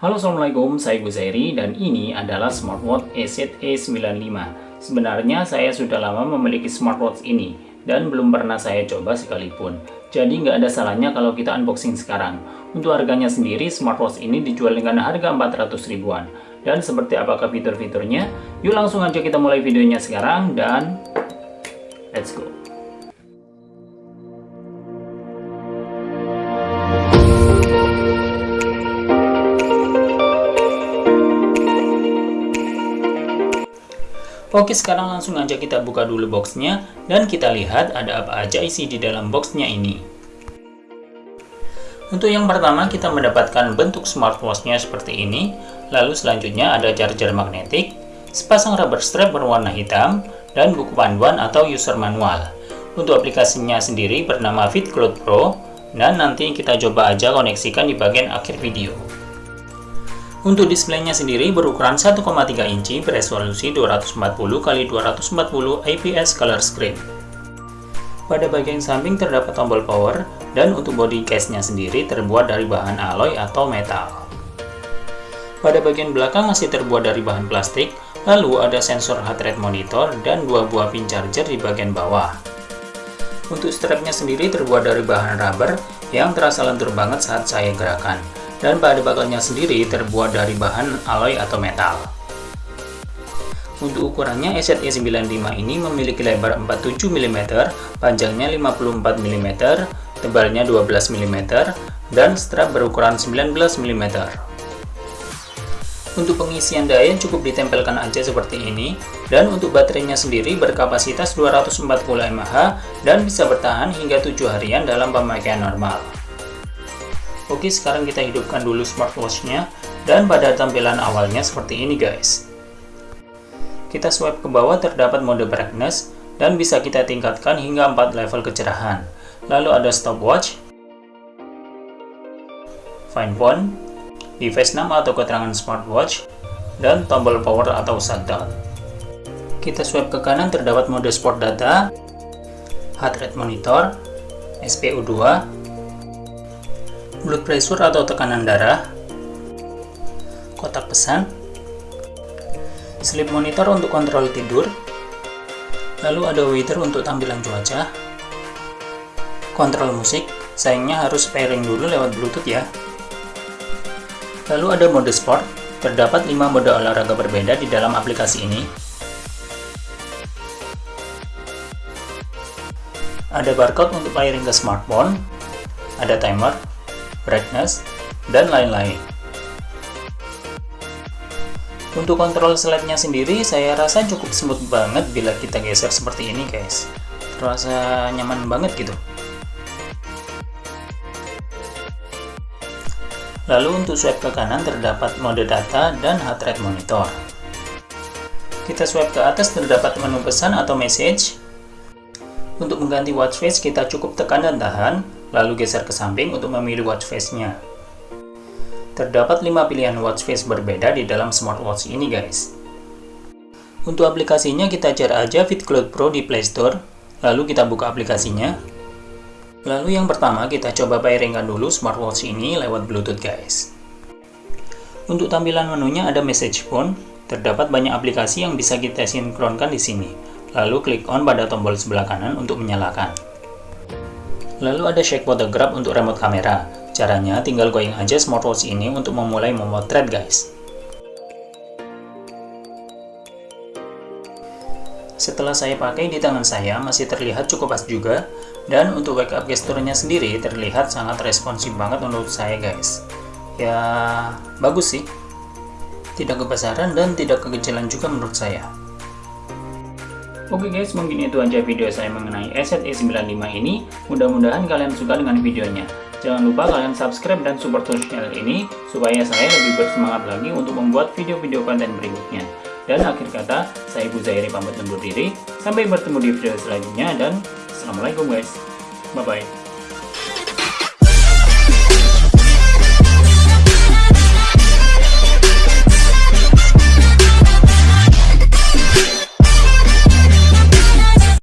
Halo Assalamualaikum, saya Guzairi dan ini adalah smartwatch EZ-E95 Sebenarnya saya sudah lama memiliki smartwatch ini dan belum pernah saya coba sekalipun. Jadi nggak ada salahnya kalau kita unboxing sekarang. Untuk harganya sendiri, smartwatch ini dijual dengan harga 400 ribuan. Dan seperti apakah fitur-fiturnya? Yuk langsung aja kita mulai videonya sekarang dan let's go Oke sekarang langsung aja kita buka dulu boxnya dan kita lihat ada apa aja isi di dalam boxnya ini. Untuk yang pertama kita mendapatkan bentuk smartwatchnya seperti ini, lalu selanjutnya ada charger magnetik, sepasang rubber strap berwarna hitam, dan buku panduan atau user manual. Untuk aplikasinya sendiri bernama FitCloud Pro, dan nanti kita coba aja koneksikan di bagian akhir video. Untuk displaynya sendiri berukuran 1,3 inci beresolusi 240x240 IPS color screen. Pada bagian samping terdapat tombol power dan untuk body case-nya sendiri terbuat dari bahan alloy atau metal. Pada bagian belakang masih terbuat dari bahan plastik, lalu ada sensor heart rate monitor dan dua buah pin charger di bagian bawah. Untuk strapnya sendiri terbuat dari bahan rubber yang terasa lentur banget saat saya gerakan dan pada bakalnya sendiri terbuat dari bahan alloy atau metal. Untuk ukurannya EZE95 ini memiliki lebar 47 mm, panjangnya 54 mm, tebalnya 12 mm, dan strap berukuran 19 mm. Untuk pengisian daya cukup ditempelkan aja seperti ini, dan untuk baterainya sendiri berkapasitas 240 mAh dan bisa bertahan hingga 7 harian dalam pemakaian normal. Oke, sekarang kita hidupkan dulu smartwatch-nya dan pada tampilan awalnya seperti ini guys. Kita swipe ke bawah terdapat mode brightness dan bisa kita tingkatkan hingga 4 level kecerahan. Lalu ada stopwatch, fine phone, device nama atau keterangan smartwatch, dan tombol power atau shutdown. Kita swipe ke kanan terdapat mode sport data, heart rate monitor, SPO2, blood pressure atau tekanan darah, kotak pesan, sleep monitor untuk kontrol tidur, lalu ada weather untuk tampilan cuaca, kontrol musik, sayangnya harus pairing dulu lewat bluetooth ya. Lalu ada mode sport, terdapat 5 mode olahraga berbeda di dalam aplikasi ini. Ada barcode untuk pairing ke smartphone, ada timer, brightness, dan lain-lain. Untuk kontrol slide-nya sendiri, saya rasa cukup smooth banget bila kita geser seperti ini guys. Terasa nyaman banget gitu. Lalu untuk swipe ke kanan terdapat mode data dan heart rate monitor. Kita swipe ke atas terdapat menu pesan atau message. Untuk mengganti watch face kita cukup tekan dan tahan, lalu geser ke samping untuk memilih watch face-nya. Terdapat 5 pilihan watch face berbeda di dalam smartwatch ini guys. Untuk aplikasinya kita cari aja FitCloud Pro di Play Store, lalu kita buka aplikasinya. Lalu yang pertama kita coba pairingkan dulu smartwatch ini lewat Bluetooth guys. Untuk tampilan menunya ada message phone, terdapat banyak aplikasi yang bisa kita sinkronkan di sini. Lalu klik on pada tombol sebelah kanan untuk menyalakan. Lalu ada shake photograph untuk remote kamera. Caranya tinggal going aja smartwatch ini untuk memulai memotret guys. Setelah saya pakai di tangan saya masih terlihat cukup pas juga dan untuk wake up gesturnya sendiri terlihat sangat responsif banget menurut saya guys. Ya bagus sih. Tidak kebesaran dan tidak kekecilan juga menurut saya. Oke guys, mungkin itu aja video saya mengenai Asset E95 ini. Mudah-mudahan kalian suka dengan videonya. Jangan lupa kalian subscribe dan support channel ini, supaya saya lebih bersemangat lagi untuk membuat video-video konten berikutnya. Dan akhir kata, saya Ibu Zairi pamit undur diri. Sampai bertemu di video selanjutnya dan Assalamualaikum guys. Bye-bye.